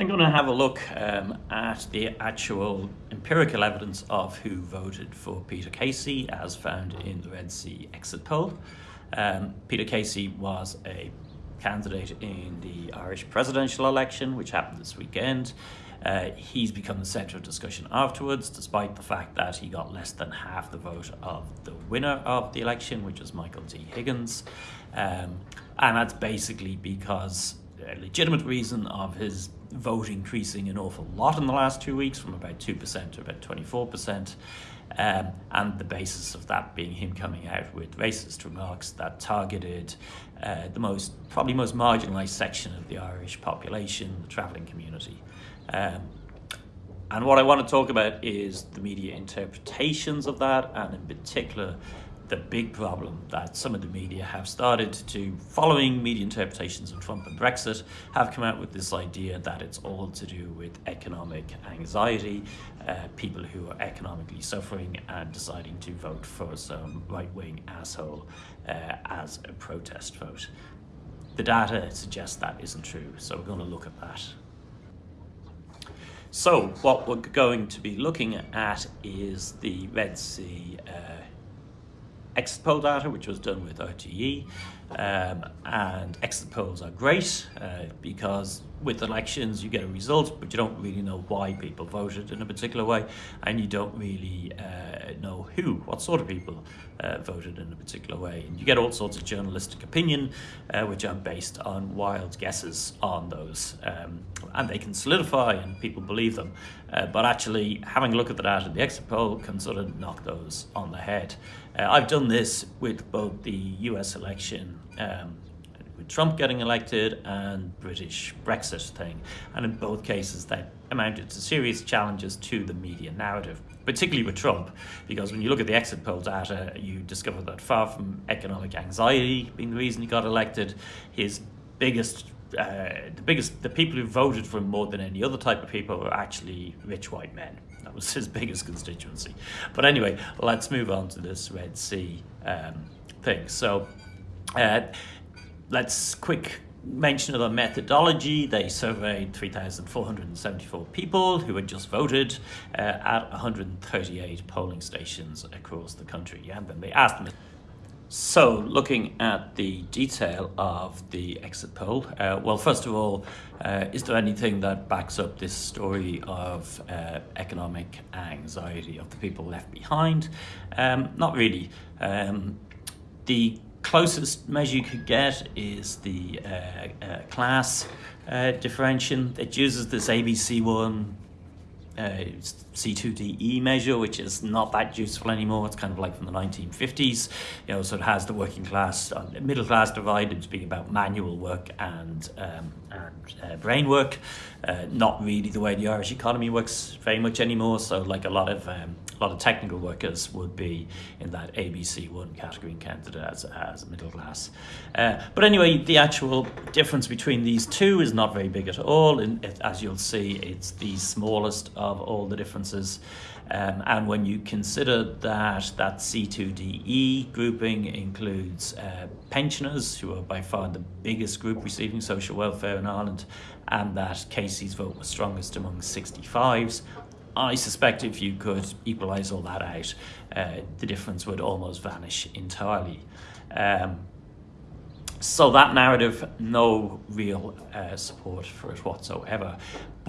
I'm going to have a look um, at the actual empirical evidence of who voted for Peter Casey as found in the Red C exit poll. Um, Peter Casey was a candidate in the Irish presidential election, which happened this weekend. Uh, he's become the centre of discussion afterwards, despite the fact that he got less than half the vote of the winner of the election, which was Michael D. Higgins. Um, and that's basically because a legitimate reason of his vote increasing an awful lot in the last two weeks from about 2% to about 24%. Um, and the basis of that being him coming out with racist remarks that targeted uh, the most, probably most marginalised section of the Irish population, the travelling community. Um, and what I want to talk about is the media interpretations of that, and in particular, the big problem that some of the media have started to, following media interpretations of Trump and Brexit, have come out with this idea that it's all to do with economic anxiety, uh, people who are economically suffering and deciding to vote for some right-wing asshole uh, as a protest vote. The data suggests that isn't true, so we're going to look at that. So what we're going to be looking at is the Red C uh, exit poll data, which was done with RTE. Um, and exit polls are great uh, because with elections you get a result, but you don't really know why people voted in a particular way, and you don't really uh, know who, what sort of people uh, voted in a particular way. And you get all sorts of journalistic opinion, uh, which are based on wild guesses on those, um, and they can solidify and people believe them. Uh, but actually, having a look at the data, in the exit poll can sort of knock those on the head. Uh, I've done this with both the US election um, with Trump getting elected and British Brexit thing. And in both cases, that amounted to serious challenges to the media narrative, particularly with Trump, because when you look at the exit poll data, you discover that far from economic anxiety being the reason he got elected, his biggest uh, the biggest, the people who voted for him more than any other type of people were actually rich white men. That was his biggest constituency. But anyway, let's move on to this Red C um, thing. So uh, let's quick mention of the methodology. They surveyed 3,474 people who had just voted uh, at 138 polling stations across the country. And then they asked them. So, looking at the detail of the exit poll, uh, well, first of all, uh, is there anything that backs up this story of uh, economic anxiety of the people left behind? Um, not really. Um, the closest measure you could get is the uh, uh, class uh, differentiation. It uses this ABC1 uh, C2DE measure, which is not that useful anymore. It's kind of like from the 1950s. You know, so it has the working class, uh, middle class divided to be about manual work and, um, and uh, brain work. Uh, not really the way the Irish economy works very much anymore. So like a lot of um, a lot of technical workers would be in that ABC1 category in Canada as, as middle class. Uh, but anyway, the actual difference between these two is not very big at all. And as you'll see, it's the smallest of all the differences. Um, and when you consider that that C2DE grouping includes uh, pensioners, who are by far the biggest group receiving social welfare Ireland, and that Casey's vote was strongest among 65s, I suspect if you could equalise all that out, uh, the difference would almost vanish entirely. Um, so that narrative, no real uh, support for it whatsoever.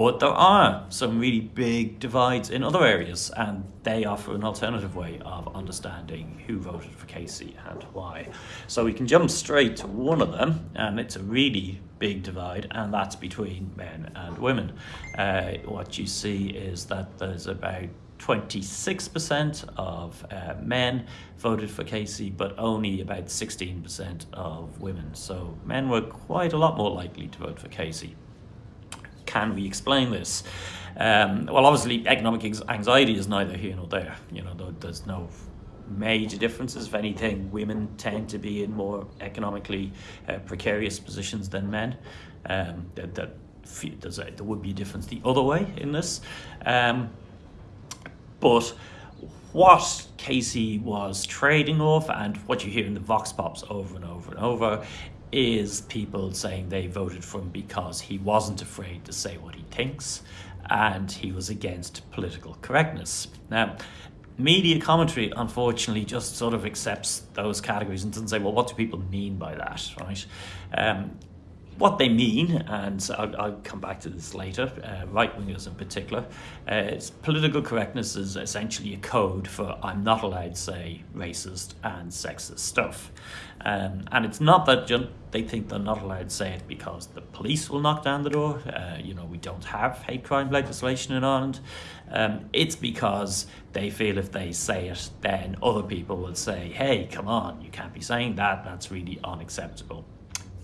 But there are some really big divides in other areas, and they offer an alternative way of understanding who voted for Casey and why. So we can jump straight to one of them, and it's a really big divide, and that's between men and women. Uh, what you see is that there's about 26% of uh, men voted for Casey, but only about 16% of women. So men were quite a lot more likely to vote for Casey. Can we explain this? Um, well, obviously, economic anxiety is neither here nor there. You know, there's no major differences. If anything, women tend to be in more economically uh, precarious positions than men. Um, that, that a, there would be a difference the other way in this. Um, but what Casey was trading off and what you hear in the Vox Pops over and over and over is people saying they voted for him because he wasn't afraid to say what he thinks and he was against political correctness. Now, media commentary, unfortunately, just sort of accepts those categories and doesn't say, well, what do people mean by that, right? Um, what they mean, and I'll, I'll, come back to this later, uh, right wingers in particular, uh, political correctness is essentially a code for I'm not allowed to say racist and sexist stuff. Um, and it's not that they think they're not allowed to say it because the police will knock down the door. Uh, you know, we don't have hate crime legislation in Ireland. Um, it's because they feel if they say it, then other people will say, hey, come on, you can't be saying that, that's really unacceptable.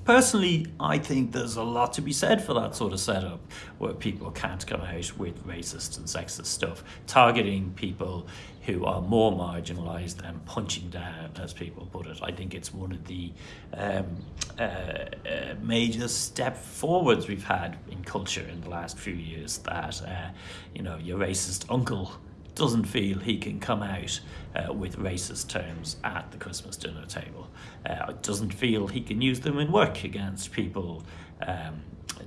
Personally, I think there's a lot to be said for that sort of setup where people can't come out with racist and sexist stuff, targeting people who are more marginalised and punching down, as people put it. I think it's one of the um, uh, uh, major step forwards we've had in culture in the last few years that, uh, you know, your racist uncle doesn't feel he can come out uh, with racist terms at the Christmas dinner table. Uh, doesn't feel he can use them in work against people um,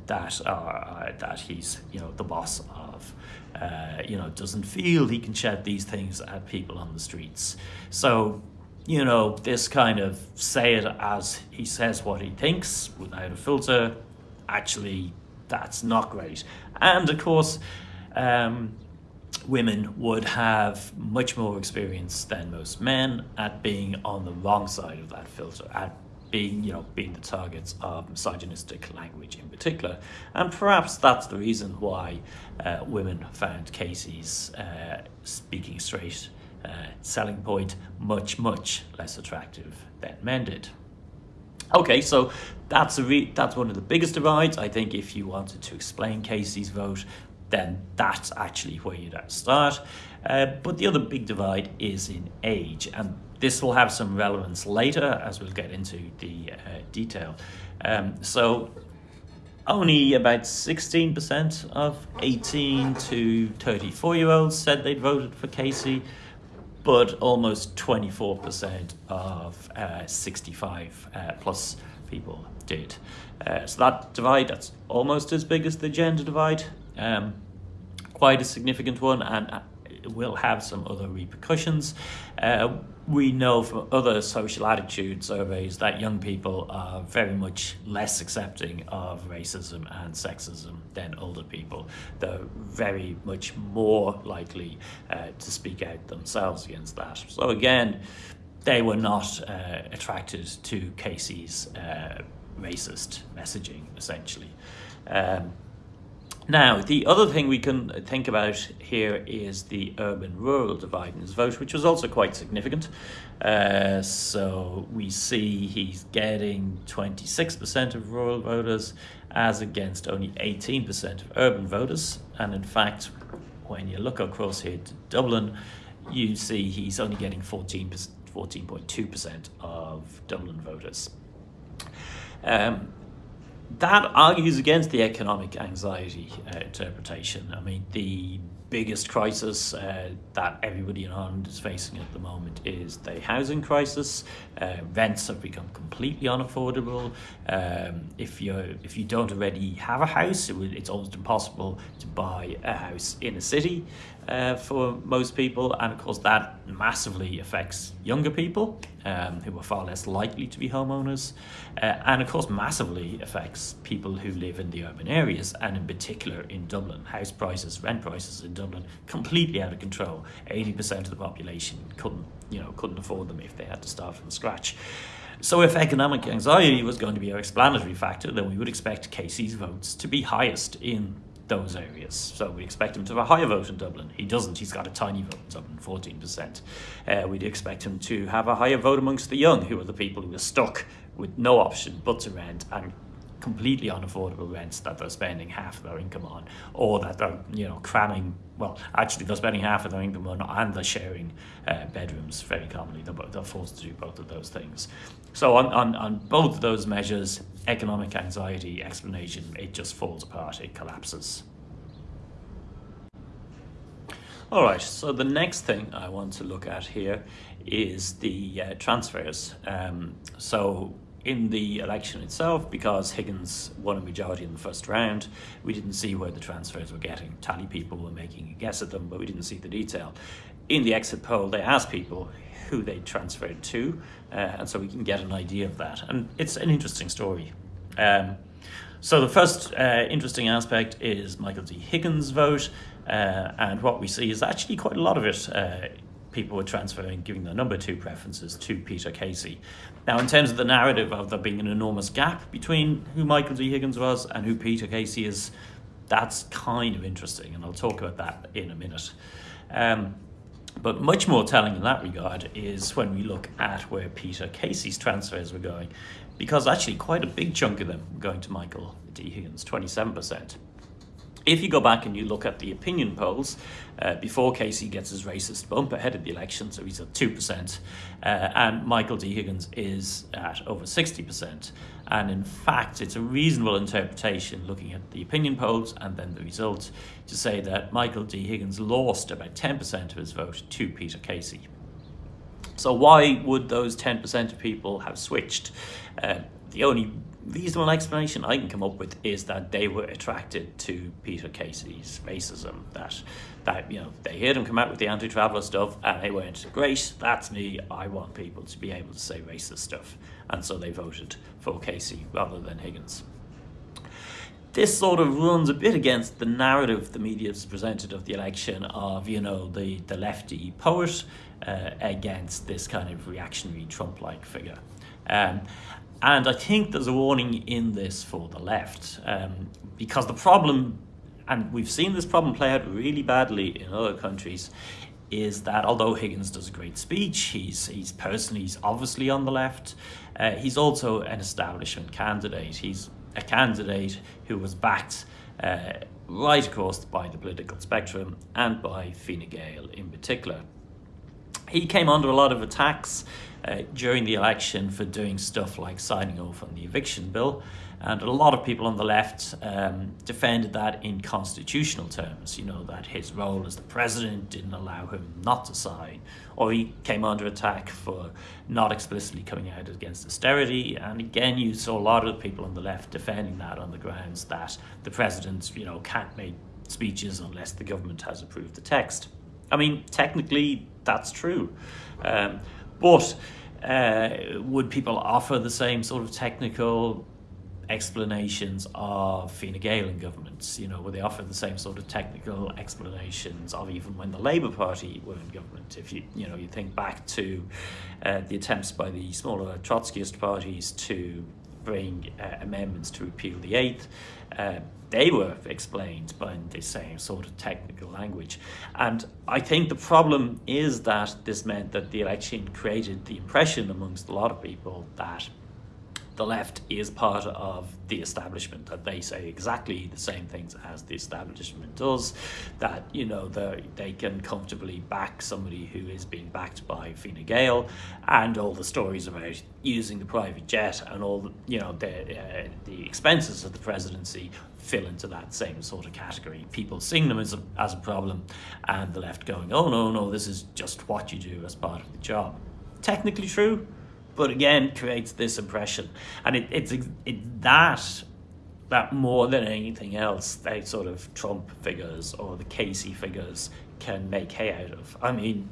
that are uh, that he's you know the boss of. Uh, you know, doesn't feel he can shout these things at people on the streets. So, you know, this kind of say it as he says what he thinks without a filter, actually, that's not great. And of course, um, women would have much more experience than most men at being on the wrong side of that filter, at being, you know, being the targets of misogynistic language in particular. And perhaps that's the reason why uh, women found Casey's uh, speaking straight uh, selling point much, much less attractive than men did. Okay, so that's a that's one of the biggest divides. I think if you wanted to explain Casey's vote, then that's actually where you'd start. Uh, but the other big divide is in age, and this will have some relevance later as we'll get into the uh, detail. Um, so only about 16% of 18 to 34 year olds said they'd voted for Casey, but almost 24% of uh, 65 uh, plus people did. Uh, so that divide, that's almost as big as the gender divide um, quite a significant one and uh, will have some other repercussions. Uh, we know from other social attitude surveys that young people are very much less accepting of racism and sexism than older people. They're very much more likely uh, to speak out themselves against that. So again, they were not uh, attracted to Casey's uh, racist messaging, essentially. Um, now, the other thing we can think about here is the urban-rural divide in his vote, which was also quite significant. Uh, so we see he's getting 26% of rural voters as against only 18% of urban voters. And in fact, when you look across here to Dublin, you see he's only getting 14.2% of Dublin voters. Um, that argues against the economic anxiety uh, interpretation. I mean, the biggest crisis uh, that everybody in Ireland is facing at the moment is the housing crisis. Uh, rents have become completely unaffordable. Um, if you if you don't already have a house, it it's almost impossible to buy a house in a city uh, for most people, and of course that massively affects younger people um, who are far less likely to be homeowners, uh, and of course massively affects people who live in the urban areas, and in particular in Dublin. House prices, rent prices in Dublin, completely out of control. 80% of the population couldn't, you know, couldn't afford them if they had to start from scratch. So if economic anxiety was going to be our explanatory factor, then we would expect Casey's votes to be highest in those areas. So we expect him to have a higher vote in Dublin. He doesn't. He's got a tiny vote in Dublin, 14%. Uh, we'd expect him to have a higher vote amongst the young, who are the people who are stuck with no option but to rent and completely unaffordable rents that they're spending half of their income on, or that they're you know cramming. Well, actually, they're spending half of their income on, and they're sharing uh, bedrooms very commonly. They're, they're forced to do both of those things. So on, on on both of those measures, economic anxiety explanation, it just falls apart. It collapses. All right, so the next thing I want to look at here is the uh, transfers. Um, so in the election itself, because Higgins won a majority in the first round, we didn't see where the transfers were getting. Tally people were making a guess at them, but we didn't see the detail. In the exit poll, they asked people who they transferred to, uh, and so we can get an idea of that. And it's an interesting story. Um, so the first uh, interesting aspect is Michael D. Higgins' vote, uh, and what we see is actually quite a lot of it uh, people were transferring, giving their number two preferences to Peter Casey. Now, in terms of the narrative of there being an enormous gap between who Michael D. Higgins was and who Peter Casey is, that's kind of interesting, and I'll talk about that in a minute. Um, but much more telling in that regard is when we look at where Peter Casey's transfers were going, because actually quite a big chunk of them were going to Michael D. Higgins, 27%. If you go back and you look at the opinion polls, uh, before Casey gets his racist bump ahead of the election, so he's at 2%, uh, and Michael D. Higgins is at over 60%. And in fact, it's a reasonable interpretation looking at the opinion polls and then the results to say that Michael D. Higgins lost about 10% of his vote to Peter Casey. So why would those 10% of people have switched? Uh, the only reasonable explanation I can come up with is that they were attracted to Peter Casey's racism. That that you know they heard him come out with the anti-traveller stuff, and they went, "Great, that's me. I want people to be able to say racist stuff," and so they voted for Casey rather than Higgins. This sort of runs a bit against the narrative the media has presented of the election of you know the the lefty poet uh, against this kind of reactionary Trump-like figure. Um, and I think there's a warning in this for the left um, because the problem, and we've seen this problem play out really badly in other countries, is that although Higgins does a great speech, he's, he's personally, he's obviously on the left, uh, he's also an establishment candidate. He's a candidate who was backed uh, right across by the political spectrum and by Fine Gael in particular. He came under a lot of attacks uh, during the election for doing stuff like signing off on the eviction bill. And a lot of people on the left um, defended that in constitutional terms, you know, that his role as the president didn't allow him not to sign, or he came under attack for not explicitly coming out against austerity. And again, you saw a lot of people on the left defending that on the grounds that the president, you know, can't make speeches unless the government has approved the text. I mean, technically, that's true. Um, but uh, would people offer the same sort of technical explanations of Fine Gael in governments? You know, would they offer the same sort of technical explanations of even when the Labour Party were in government? If you, you know, you think back to uh, the attempts by the smaller Trotskyist parties to bring uh, amendments to repeal the Eighth, uh, they were explained by the same sort of technical language. And I think the problem is that this meant that the election created the impression amongst a lot of people that the left is part of the establishment, that they say exactly the same things as the establishment does, that, you know, they can comfortably back somebody who is being backed by Fine Gael, and all the stories about using the private jet and all, the, you know, the, uh, the expenses of the presidency fill into that same sort of category. People seeing them as a, as a problem, and the left going, oh, no, no, this is just what you do as part of the job. Technically true, but again creates this impression and it, it's it, that that more than anything else they sort of Trump figures or the Casey figures can make hay out of. I mean,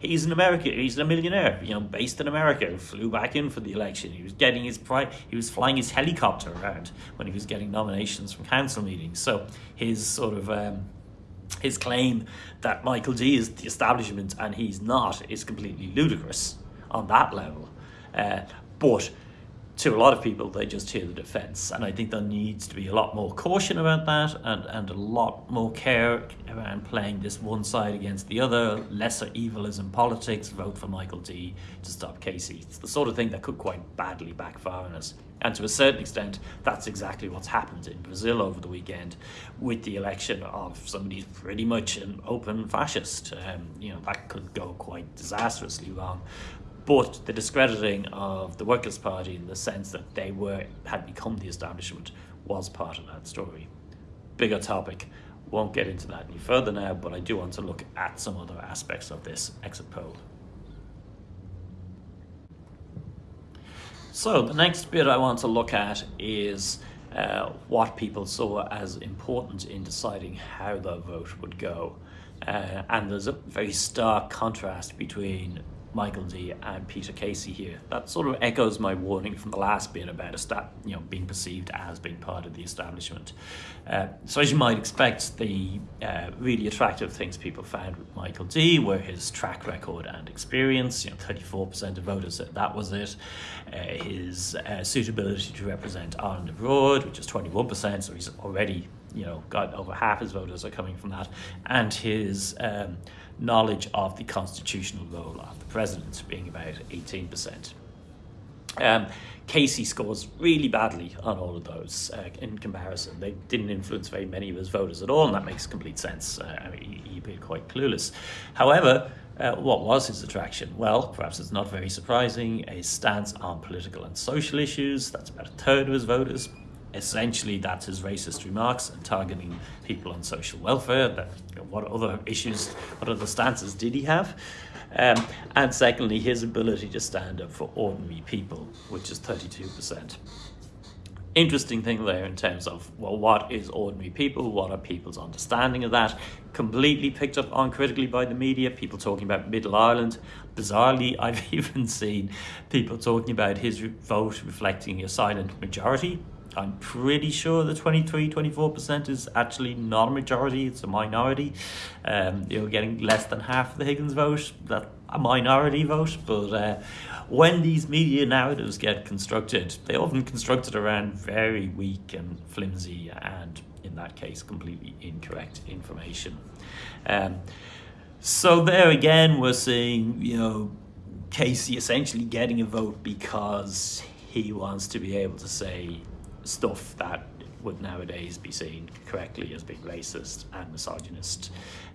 he's an American, he's a millionaire, you know, based in America, flew back in for the election. He was getting his pri- he was flying his helicopter around when he was getting nominations from council meetings. So his sort of um, his claim that Michael D is the establishment and he's not is completely ludicrous on that level. Uh, but to a lot of people, they just hear the defence. And I think there needs to be a lot more caution about that and, and a lot more care around playing this one side against the other. Lesser evil is in politics, vote for Michael D to stop Casey. It's the sort of thing that could quite badly backfire on us. And to a certain extent, that's exactly what's happened in Brazil over the weekend with the election of somebody pretty much an open fascist. Um, you know, that could go quite disastrously wrong but the discrediting of the Workers' Party in the sense that they were had become the establishment was part of that story. Bigger topic, won't get into that any further now, but I do want to look at some other aspects of this exit poll. So the next bit I want to look at is uh, what people saw as important in deciding how the vote would go. Uh, and there's a very stark contrast between Michael D and Peter Casey here. That sort of echoes my warning from the last bit about esta- you know being perceived as being part of the establishment. Uh, so as you might expect, the uh, really attractive things people found with Michael D were his track record and experience. You know, 34% of voters said that was it. Uh, his uh, suitability to represent Ireland abroad, which is 21%, so he's already you know got over half his voters are coming from that, and his um, knowledge of the constitutional role of the president, being about 18%. Um, Casey scores really badly on all of those uh, in comparison. They didn't influence very many of his voters at all, and that makes complete sense. Uh, I mean, he, he quite clueless. However, uh, what was his attraction? Well, perhaps it's not very surprising. A stance on political and social issues, that's about a third of his voters, essentially that's his racist remarks and targeting people on social welfare. That, you know, what other issues, what other stances did he have? Um, and secondly, his ability to stand up for ordinary people, which is 32%. Interesting thing there in terms of, well, what is ordinary people? What are people's understanding of that? Completely picked up on critically by the media, people talking about Middle Ireland. Bizarrely, I've even seen people talking about his vote reflecting a silent majority I'm pretty sure the 23 24% is actually not a majority, it's a minority. Um, you know, getting less than half the Higgins vote, that a minority vote. But uh, when these media narratives get constructed, they often constructed around very weak and flimsy and, in that case, completely incorrect information. Um, so there again, we're seeing, you know, Casey essentially getting a vote because he wants to be able to say stuff that would nowadays be seen correctly as being racist and misogynist.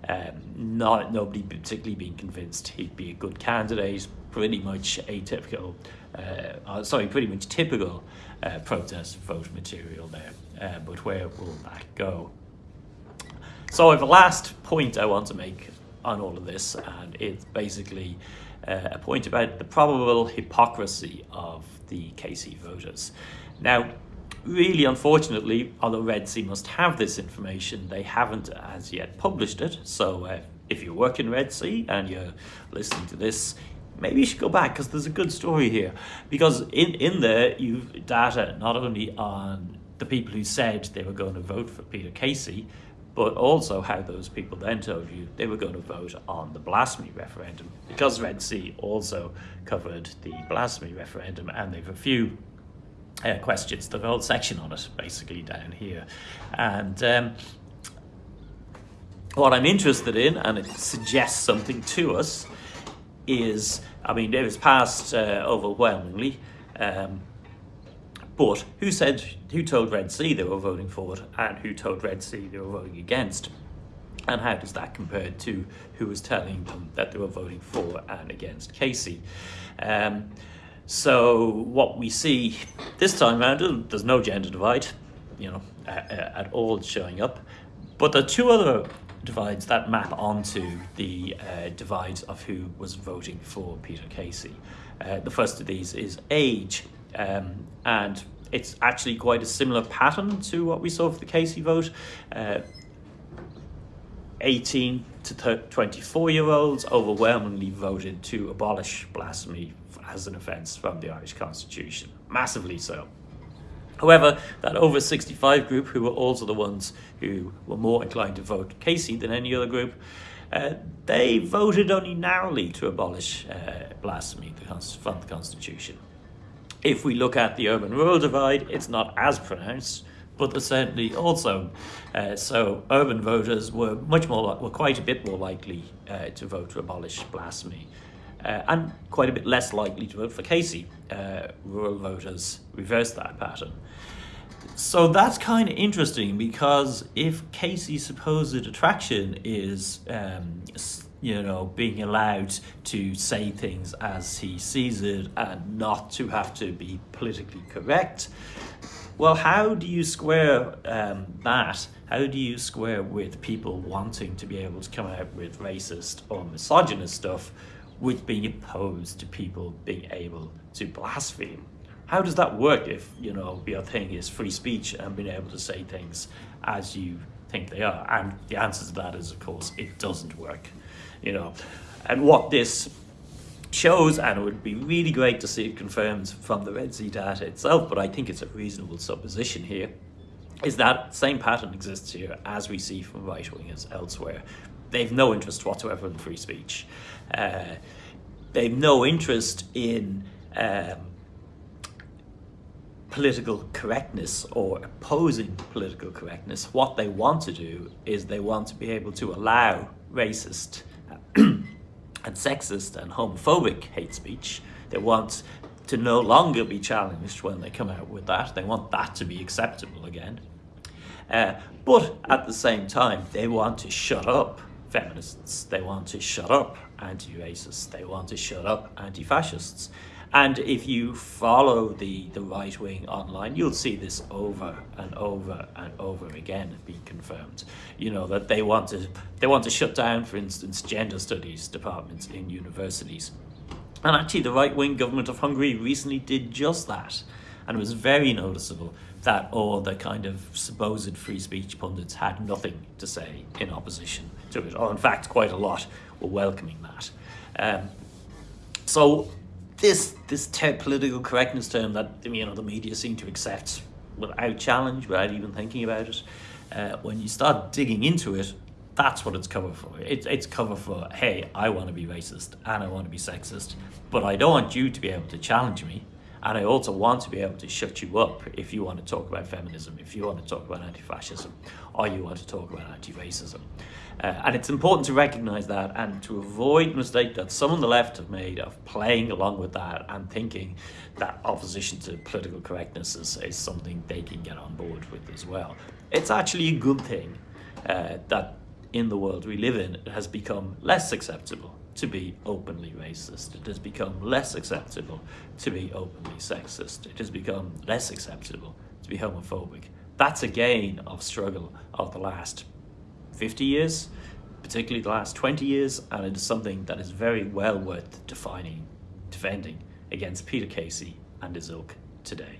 Um, not nobody particularly being convinced he'd be a good candidate. Pretty much atypical, uh, uh, sorry, pretty much typical uh, protest vote material there. Uh, but where will that go? So the last point I want to make on all of this, and it's basically uh, a point about the probable hypocrisy of the Casey voters. Now, really unfortunately, although Red C must have this information, they haven't as yet published it. So uh, if you work in Red C and you're listening to this, maybe you should go back because there's a good story here. Because in, in there, you've data not only on the people who said they were going to vote for Peter Casey, but also how those people then told you they were going to vote on the blasphemy referendum. Because Red C also covered the blasphemy referendum and they've a few uh, questions. The whole section on it, basically down here. And um, what I'm interested in, and it suggests something to us, is, I mean, it was passed uh, overwhelmingly, um, but who said, who told Red C they were voting for it, and who told Red C they were voting against? And how does that compare to who was telling them that they were voting for and against Casey? Um, so what we see this time around, there's no gender divide, you know, at all showing up. But the two other divides that map onto the uh, divides of who was voting for Peter Casey. Uh, the first of these is age, um, and it's actually quite a similar pattern to what we saw for the Casey vote. Uh, 18 to 24 year olds overwhelmingly voted to abolish blasphemy as an offence from the Irish Constitution, massively so. However, that over 65 group, who were also the ones who were more inclined to vote Casey than any other group, uh, they voted only narrowly to abolish uh, blasphemy from the Constitution. If we look at the urban-rural divide, it's not as pronounced, but certainly also. Uh, so urban voters were much more, were quite a bit more likely uh, to vote to abolish blasphemy uh, and quite a bit less likely to vote for Casey. Uh, rural voters reversed that pattern. So that's kind of interesting because if Casey's supposed attraction is, um, you know, being allowed to say things as he sees it and not to have to be politically correct, well, how do you square um, that? How do you square with people wanting to be able to come out with racist or misogynist stuff with being opposed to people being able to blaspheme. how does that work if, you know, your thing is free speech and being able to say things as you think they are? And the answer to that is, of course, it doesn't work, you know. And what this shows, and it would be really great to see it confirmed from the Red C data itself, but I think it's a reasonable supposition here, is that same pattern exists here as we see from right-wingers elsewhere. They've no interest whatsoever in free speech. Uh, they've no interest in um, political correctness or opposing political correctness. What they want to do is they want to be able to allow racist and sexist and homophobic hate speech. They want to no longer be challenged when they come out with that. They want that to be acceptable again. Uh, but at the same time, they want to shut up feminists. They want to shut up anti-racists. They want to shut up anti-fascists. And if you follow the, the right wing online, you'll see this over and over and over again being confirmed. You know, that they want to they want to shut down, for instance, gender studies departments in universities. And actually the right wing government of Hungary recently did just that. And it was very noticeable that all the kind of supposed free speech pundits had nothing to say in opposition to it, or in fact quite a lot were welcoming that. Um, so this this political correctness term that you know the media seem to accept without challenge, without even thinking about it, uh, when you start digging into it, that's what it's cover for. It, it's cover for, hey, I want to be racist and I want to be sexist, but I don't want you to be able to challenge me. And I also want to be able to shut you up if you want to talk about feminism, if you want to talk about anti-fascism, or you want to talk about anti-racism. Uh, and it's important to recognize that and to avoid the mistake that some on the left have made of playing along with that and thinking that opposition to political correctness is, is something they can get on board with as well. It's actually a good thing uh, that in the world we live in, it has become less acceptable to be openly racist. It has become less acceptable to be openly sexist. It has become less acceptable to be homophobic. That's a gain of struggle of the last 50 years, particularly the last 20 years, and it is something that is very well worth defining, defending against Peter Casey and his ilk today.